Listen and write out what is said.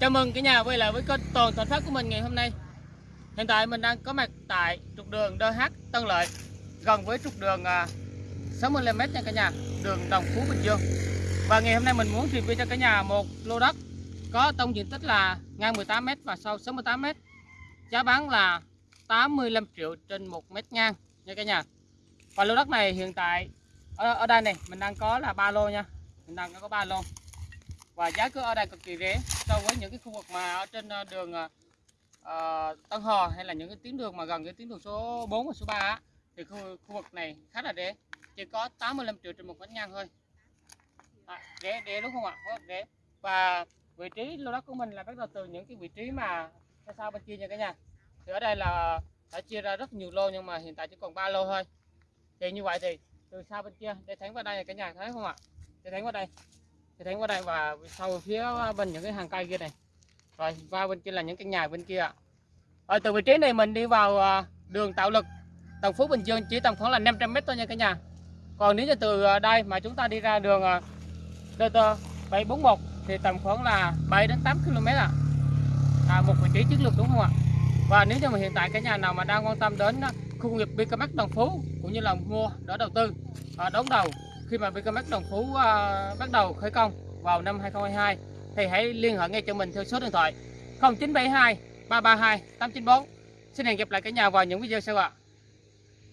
Chào mừng cả nhà quay lại với kênh Toàn Thành Phát của mình ngày hôm nay. Hiện tại mình đang có mặt tại trục đường DH Tân Lợi, gần với trục đường à, 60m nha cả nhà, đường Đồng Phú Bình Dương. Và ngày hôm nay mình muốn review cho cả nhà một lô đất có tổng diện tích là ngang 18m và sâu 68m. Giá bán là 85 triệu trên 1 mét ngang nha cả nhà. Và lô đất này hiện tại ở, ở đây này mình đang có là ba lô nha. Mình đang có ba lô và giá cước ở đây cực kỳ rẻ so với những cái khu vực mà ở trên ờ, đường uh, Tân Hò hay là những cái tuyến đường mà gần cái tuyến đường số 4 và số 3 á, thì khu, khu vực này khá là rẻ chỉ có 85 triệu trên một mét ngang thôi. À, rẻ rẻ đúng không ạ? Rất rẻ. Và vị trí lô đất của mình là bắt đầu từ những cái vị trí mà xa xa bên kia nha cả nhà. Thì ở đây là đã chia ra rất nhiều lô nhưng mà hiện tại chỉ còn 3 lô thôi. Thì như vậy thì từ xa bên kia để thánh vào đây cả nhà thấy không ạ? Để thánh vào đây thì thấy qua đây và sau phía bên những cái hàng cây kia này. Rồi qua bên kia là những căn nhà bên kia ạ. rồi từ vị trí này mình đi vào à, đường tạo lực. Đồng Phú Bình Dương chỉ tầm khoảng là 500 mét thôi nha cả nhà. Còn nếu như từ à, đây mà chúng ta đi ra đường à, DT 741 thì tầm khoảng là 7 đến 8 km ạ. À, một vị trí chiến lược đúng không ạ? Và nếu như mà hiện tại cái nhà nào mà đang quan tâm đến khu công nghiệp BKMX Đồng Phú cũng như là mua đỡ đầu tư đóng đón đầu khi mà Vicomex Đồng Phú uh, bắt đầu khởi công vào năm 2022 thì hãy liên hệ ngay cho mình theo số điện thoại 0972 332 894. Xin hẹn gặp lại cả nhà vào những video sau ạ.